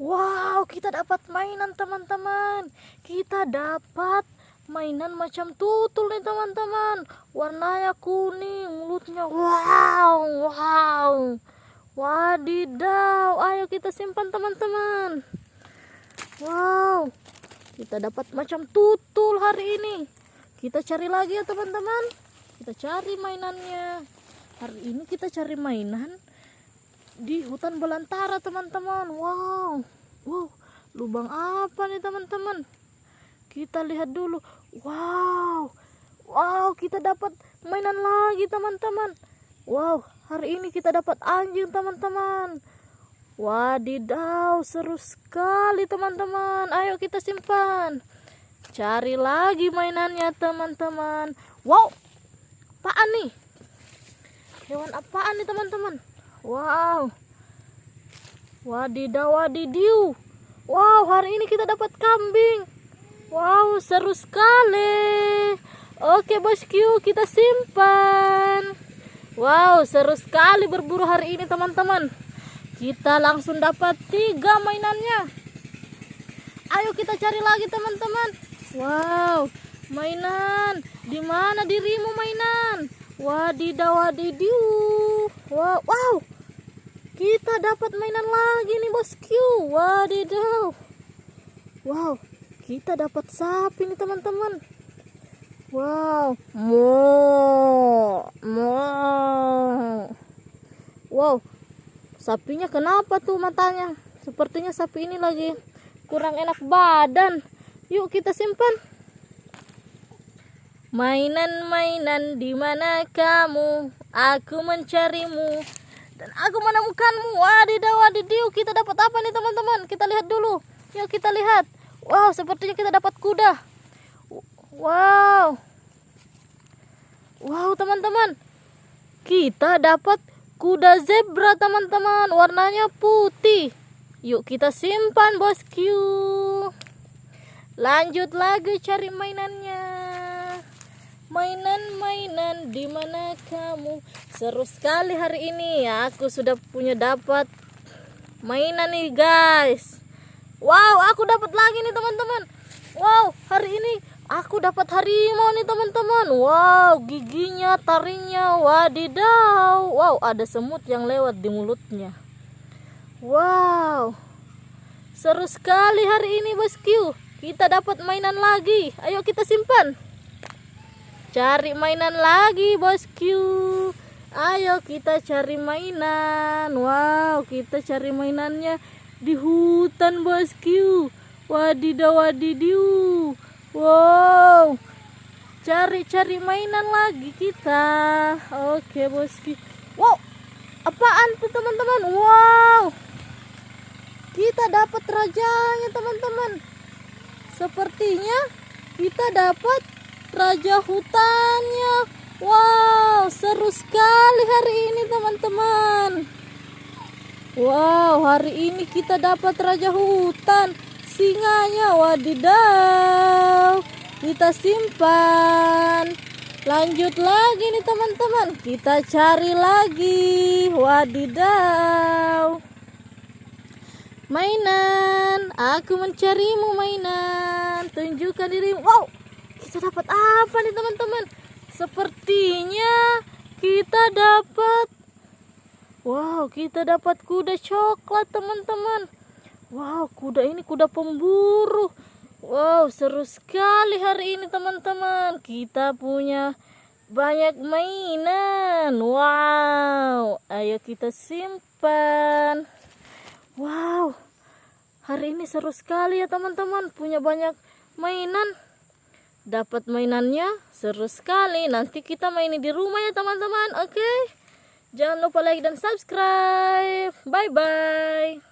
Wow, kita dapat mainan teman-teman. Kita dapat mainan macam tutul nih teman-teman. Warnanya kuning, mulutnya wow, wow. Wadidaw, ayo kita simpan teman-teman. Wow, kita dapat macam tutul hari ini. Kita cari lagi ya teman-teman. Kita cari mainannya. Hari ini kita cari mainan di hutan belantara teman-teman. Wow. Wow. Lubang apa nih teman-teman? Kita lihat dulu. Wow. Wow kita dapat mainan lagi teman-teman. Wow hari ini kita dapat anjing teman-teman. Wadidaw seru sekali teman-teman. Ayo kita simpan. Cari lagi mainannya teman-teman. Wow. Apaan nih? Hewan apaan nih teman-teman Wow. Wadidaw wadidiu. Wow, hari ini kita dapat kambing. Wow, seru sekali. Oke, bosku, kita simpan. Wow, seru sekali berburu hari ini, teman-teman. Kita langsung dapat tiga mainannya. Ayo kita cari lagi, teman-teman. Wow, mainan. Di mana dirimu mainan? Wadidaw wadidiu. Wow, wow. Kita dapat mainan lagi nih bosku. Wadidaw. Wow, kita dapat sapi nih teman-teman. Wow, mo, mo. Wow, sapinya kenapa tuh matanya? Sepertinya sapi ini lagi kurang enak badan. Yuk kita simpan. Mainan-mainan di mana kamu? Aku mencarimu. Dan aku menemukanmu. Wadidaw wadidiu kita dapat apa nih teman-teman? Kita lihat dulu. Yuk kita lihat. Wow sepertinya kita dapat kuda. Wow. Wow teman-teman. Kita dapat kuda zebra teman-teman. Warnanya putih. Yuk kita simpan bosku lanjut lagi cari mainannya mainan-mainan di mana kamu? Seru sekali hari ini. Ya aku sudah punya dapat mainan nih guys. Wow aku dapat lagi nih teman-teman. Wow hari ini aku dapat harimau nih teman-teman. Wow giginya taringnya wadidaw. Wow ada semut yang lewat di mulutnya. Wow. Seru sekali hari ini bosku kita dapat mainan lagi. Ayo kita simpan cari mainan lagi bosku ayo kita cari mainan. Wow kita cari mainannya di hutan bosku wadidaw wadidiu wow. Cari-cari mainan lagi kita. Oke bosku wow apaan tuh teman-teman? Wow. Kita dapat rajanya teman-teman. Sepertinya kita dapat raja hutannya. Wow seru sekali hari ini teman-teman. Wow hari ini kita dapat raja hutan. Singanya wadidaw. Kita simpan. Lanjut lagi nih teman-teman. Kita cari lagi. Wadidaw. Mainan. Aku mencarimu mainan. Tunjukkan dirimu wow kita dapat apa nih teman-teman? Sepertinya kita dapat wow kita dapat kuda coklat teman-teman. Wow kuda ini kuda pemburu. Wow seru sekali hari ini teman-teman. Kita punya banyak mainan. Wow ayo kita simpan. Wow hari ini seru sekali ya teman-teman. Punya banyak mainan dapat mainannya? Seru sekali. Nanti kita main di rumah ya teman-teman. Oke? Okay? jangan lupa like dan subscribe. Bye bye